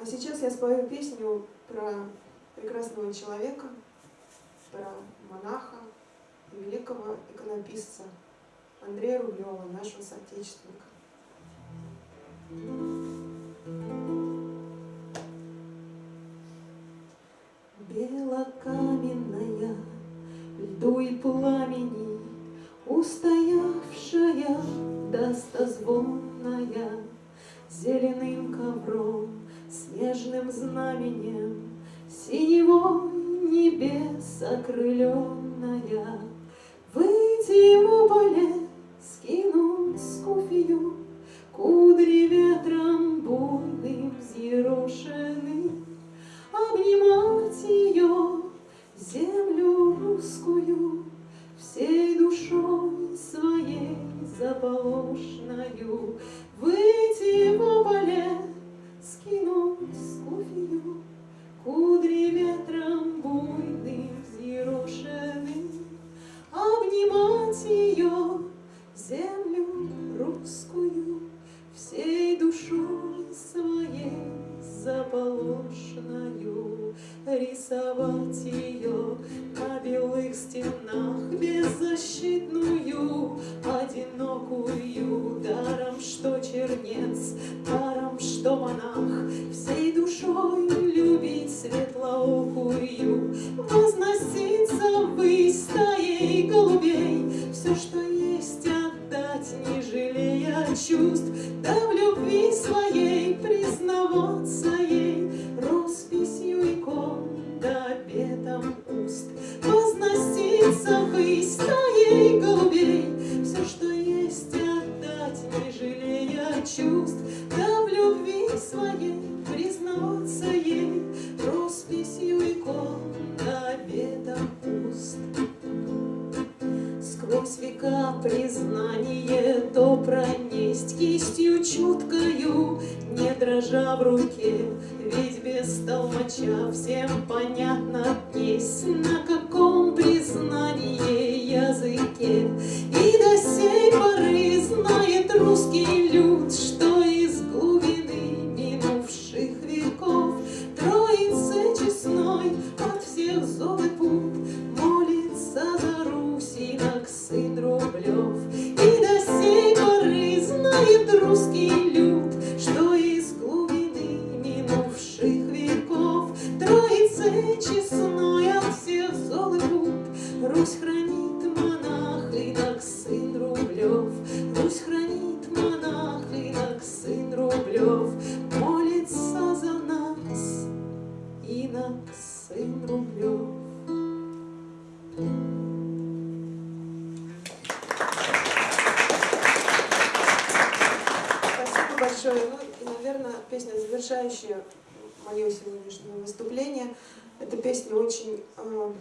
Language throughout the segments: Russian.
А сейчас я спою песню про прекрасного человека, про монаха и великого иконописца Андрея Рублева, нашего соотечественника. Белокаменная, льду и пламени, Устоявшая, достозвонная, Зеленым ковром, снежным знаменем, Синевой небес окрыленная, Выйти в поле, скинуть скуфию, Кудри ветром буйным взъерошены, Обнимать ее, землю русскую, Всей душой своей заполошною, Беззащитную, одинокую, Даром, что чернец, даром, что монах, Всей душой любить светлоокую, Возноситься ввысь стаей голубей, Все, что есть, отдать, не жалея чувств, Да в любви своей признаваться ей, чувств, Да в любви своей признаваться ей, Росписью икон да обетом уст. Сквозь века признание то пронесть Кистью чуткою, не дрожа в руке, Ведь без толмача всем понятно днесь, На каком признании языке. И до сей знает русский люд, Что из глубины минувших веков Троице честной от всех зол и пут Молится за Русь инок сын Рублев. И до сей поры знает русский люд, Что из глубины минувших веков Троице честной инок сын Рублев. Спасибо большое. Ну и, наверное, песня, завершающая мое сегодняшнее выступление. Эта песня очень э,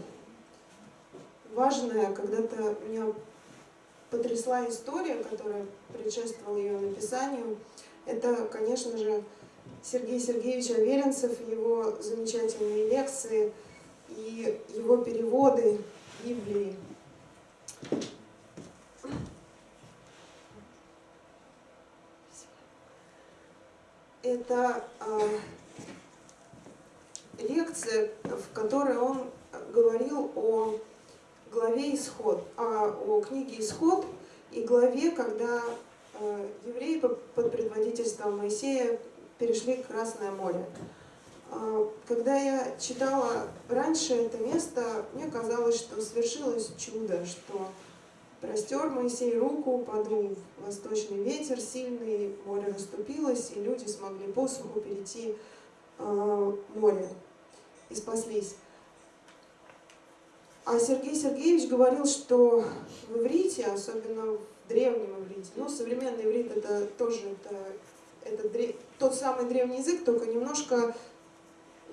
важная. Когда-то меня потрясла история, которая предшествовала ее написанию. Это, конечно же, Сергей Сергеевич Аверинцев, его замечательные лекции и его переводы Библии. Это э, лекция, в которой он говорил о главе Исход, а, о книге Исход и главе, когда э, евреи под предводительством Моисея перешли Красное море. А, Когда я читала раньше это место, мне казалось, что свершилось чудо, что простер Моисей руку, подул восточный ветер сильный, море расступилось, и люди смогли по суху перейти э, море и спаслись. А Сергей Сергеевич говорил, что в иврите, особенно в древнем иврите, ну, современный иврит это тоже это, это тот самый древний язык, только немножко,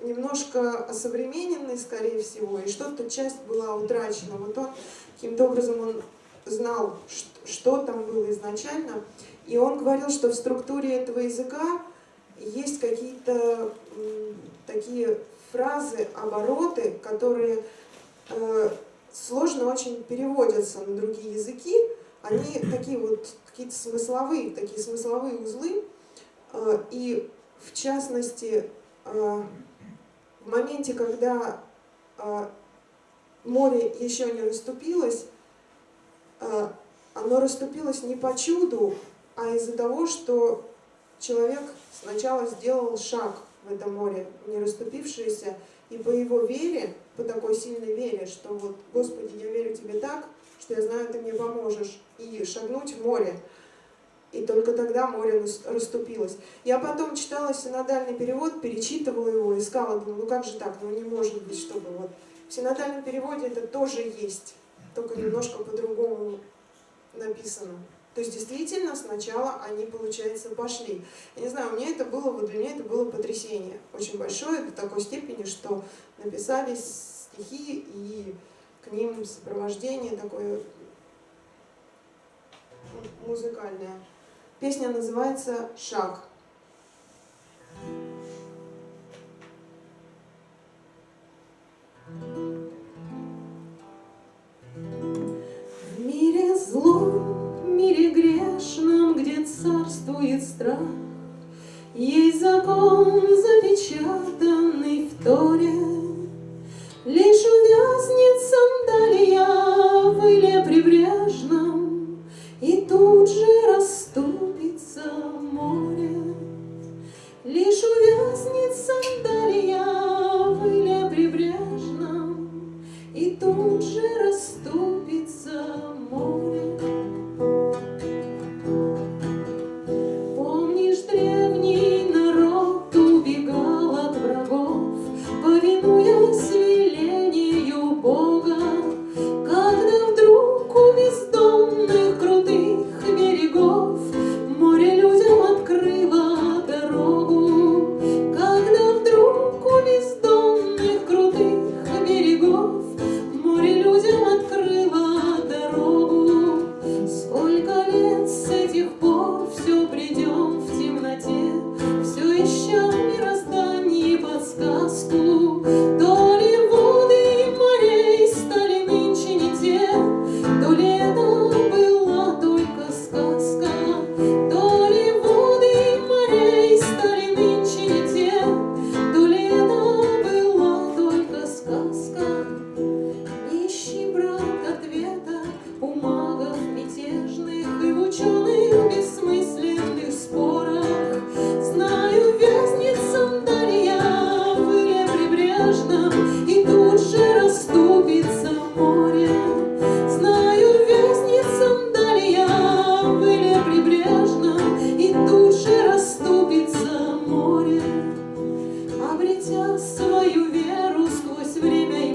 немножко осовремененный, скорее всего, и что-то часть была утрачена. Вот он каким-то образом он знал, что, что там было изначально, и он говорил, что в структуре этого языка есть какие-то такие фразы, обороты, которые э, сложно очень переводятся на другие языки. Они такие вот какие-то смысловые, такие смысловые узлы. Э, и в частности, в моменте, когда море еще не расступилось, оно расступилось не по чуду, а из-за того, что человек сначала сделал шаг в это море, не расступившееся, и по его вере, по такой сильной вере, что вот, Господи, я верю Тебе так, что я знаю, Ты мне поможешь, и шагнуть в море. И только тогда море расступилось. Я потом читала синодальный перевод, перечитывала его, искала, думаю, ну как же так, ну не может быть, чтобы вот... В синодальном переводе это тоже есть, только немножко по-другому написано. То есть действительно сначала они, получается, пошли. Я не знаю, у меня это было, вот для меня это было потрясение очень большое, до такой степени, что написались стихи и к ним сопровождение такое музыкальное. Песня называется «Шаг». В мире злом, в мире грешном, где царствует страх, Есть закон, запечатанный в Торе, обретя свою веру сквозь время и